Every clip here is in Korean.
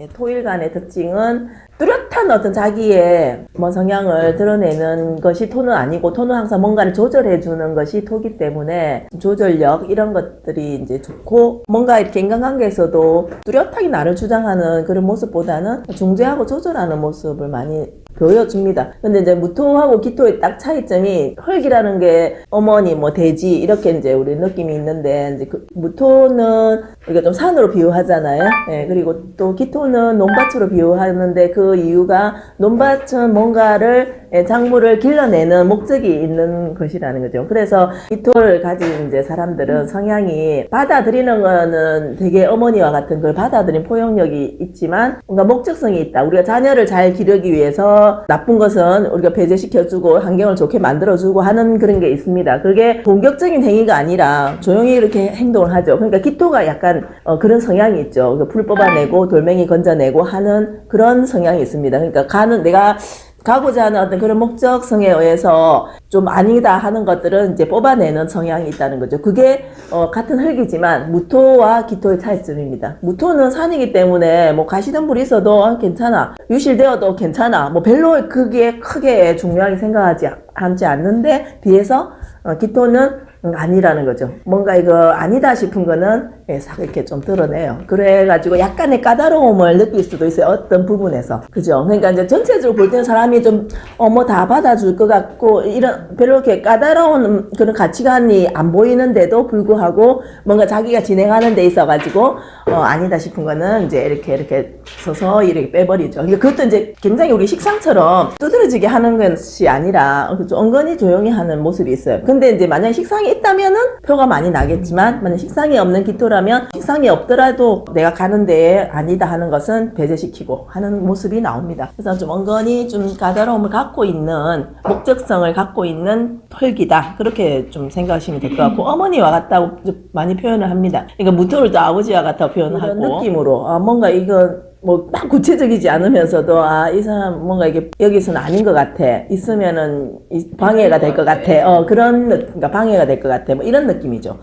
예, 토일간의 특징은 뚜렷한 어떤 자기의 뭐 성향을 드러내는 것이 토는 아니고 토는 항상 뭔가를 조절해 주는 것이 토기 때문에 조절력 이런 것들이 이제 좋고 뭔가 이렇게 인간관계에서도 뚜렷하게 나를 주장하는 그런 모습보다는 중재하고 조절하는 모습을 많이 보여줍니다. 근데 이제 무토하고 기토의 딱 차이점이 흙이라는 게 어머니 뭐 돼지 이렇게 이제 우리 느낌이 있는데 이제 그 무토는 우리가 좀 산으로 비유하잖아요. 예, 그리고 또 기토는 논밭으로 비유하는데 그 이유가 논밭은 뭔가를 예, 작물을 길러내는 목적이 있는 것이라는 거죠. 그래서 기토를 가진 이제 사람들은 성향이 받아들이는 거는 되게 어머니와 같은 걸 받아들인 포용력이 있지만 뭔가 목적성이 있다. 우리가 자녀를 잘 기르기 위해서 나쁜 것은 우리가 배제시켜주고 환경을 좋게 만들어주고 하는 그런 게 있습니다. 그게 공격적인 행위가 아니라 조용히 이렇게 행동을 하죠. 그러니까 기토가 약간 어, 그런 성향이 있죠. 그풀 뽑아내고 돌멩이 건져내고 하는 그런 성향이 있습니다. 그러니까 가는 내가 가고자 하는 어떤 그런 목적성에 의해서 좀 아니다 하는 것들은 이제 뽑아내는 성향이 있다는 거죠. 그게 어, 같은 흙이지만 무토와 기토의 차이점입니다. 무토는 산이기 때문에 뭐 가시덤 불이 있어도 아, 괜찮아. 유실되어도 괜찮아. 뭐 별로 그게 크게 중요하게 생각하지 않지 않는데 비해서 어, 기토는 아니라는 거죠. 뭔가 이거 아니다 싶은 거는 예, 싹 이렇게 좀 드러내요. 그래가지고 약간의 까다로움을 느낄 수도 있어요. 어떤 부분에서. 그죠? 그러니까 이제 전체적으로 볼 때는 사람이 좀, 어, 뭐 다 받아줄 것 같고, 이런, 별로 이렇게 까다로운 그런 가치관이 안 보이는데도 불구하고, 뭔가 자기가 진행하는 데 있어가지고, 어, 아니다 싶은 거는 이제 이렇게, 이렇게 서서 이렇게 빼버리죠. 그러니까 그것도 이제 굉장히 우리 식상처럼 두드러지게 하는 것이 아니라, 좀 은근히 조용히 하는 모습이 있어요. 근데 이제 만약에 식상이 있다면은 표가 많이 나겠지만, 만약 식상이 없는 기토 라면 식상이 없더라도 내가 가는 데에 아니다 하는 것은 배제시키고 하는 모습이 나옵니다. 그래서 좀 은근히 좀 까다로움을 갖고 있는 목적성을 갖고 있는 털기다 그렇게 좀 생각하시면 될 것 같고 어머니와 같다고 좀 많이 표현을 합니다. 그러니까 무토를 또 아버지와 같다고 표현을 하고 느낌으로 아, 뭔가 이거 뭐막 구체적이지 않으면서도 아 이 사람 뭔가 이게 여기서는 아닌 것 같아 있으면은 이 방해가 될 것 같아 어 그런 느- 그러니까 방해가 될 것 같아 뭐 이런 느낌이죠.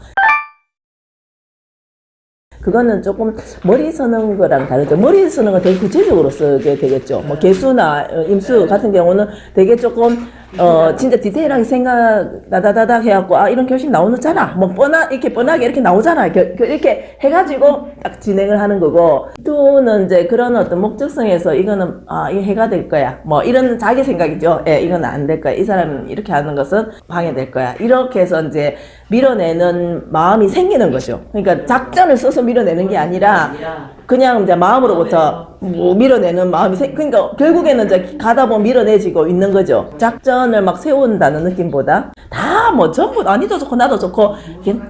그거는 조금 머리 쓰는 거랑 다르죠. 머리 쓰는 건 되게 구체적으로 쓰게 되겠죠. 뭐 개수나 어, 임수 같은 경우는 되게 조금 어 진짜 디테일하게 생각 다다다닥 해갖고 아 이런 결심 나오잖아. 뭐 뻔하 이렇게 뻔하게 이렇게 나오잖아. 이렇게, 이렇게 해가지고 딱 진행을 하는 거고 또는 이제 그런 어떤 목적성에서 이거는 아 이게 해가 될 거야. 뭐 이런 자기 생각이죠. 예, 이건 안 될 거야. 이 사람은 이렇게 하는 것은 방해될 거야. 이렇게 해서 이제 밀어내는 마음이 생기는 거죠. 그러니까 작전을 써서 밀어내는 게 아니라 그냥 이제 마음으로부터 뭐 밀어내는 마음이 생, 그러니까 결국에는 이제 가다 보면 밀어내지고 있는 거죠. 작전을 막 세운다는 느낌보다 다 뭐 전부 아니도 좋고 나도 좋고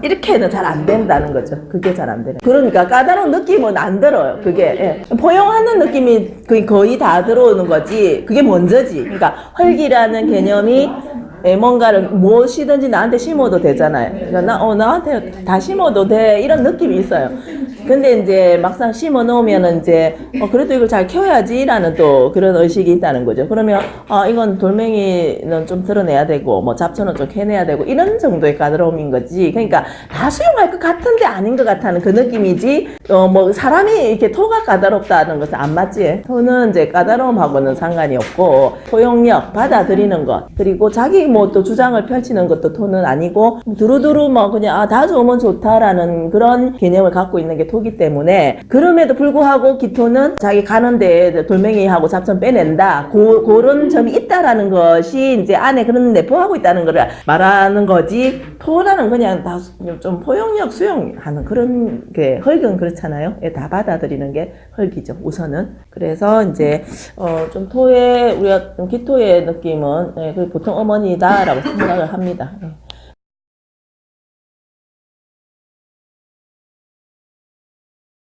이렇게는 잘 안 된다는 거죠. 그게 잘 안 되는. 그러니까 까다로운 느낌은 안 들어요. 그게 예. 포용하는 느낌이 거의 거의 다 들어오는 거지. 그게 먼저지. 그러니까 헐기라는 개념이 예, 뭔가를 무엇이든지 나한테 심어도 되잖아요. 그러니까 나, 어, 나한테 다 심어도 돼. 이런 느낌이 있어요. 근데 이제 막상 심어 놓으면은 이제, 어, 그래도 이걸 잘 키워야지라는 또 그런 의식이 있다는 거죠. 그러면, 아, 이건 돌멩이는 좀 드러내야 되고, 뭐 잡초는 좀 캐내야 되고, 이런 정도의 까다로움인 거지. 그러니까 다 수용할 것 같은데 아닌 것 같다는 그 느낌이지, 어, 뭐, 사람이 이렇게 토가 까다롭다는 것은 안 맞지. 토는 이제 까다로움하고는 상관이 없고, 포용력, 받아들이는 것, 그리고 자기 뭐 또 주장을 펼치는 것도 토는 아니고, 두루두루 뭐 그냥, 아, 다 좋으면 좋다라는 그런 개념을 갖고 있는 게토 기 때문에, 그럼에도 불구하고 기토는 자기 가는 데 돌멩이하고 잡천 빼낸다. 고, 그런 점이 있다라는 것이 이제 안에 그런 내포하고 있다는 걸 말하는 거지, 토라는 그냥 다 좀 포용력 수용하는 그런 게, 헐은 그렇잖아요. 예, 다 받아들이는 게 헐기죠, 우선은. 그래서 이제, 어, 좀 토의, 우리가 좀 기토의 느낌은, 예, 그 보통 어머니다 라고 생각을 합니다. 예.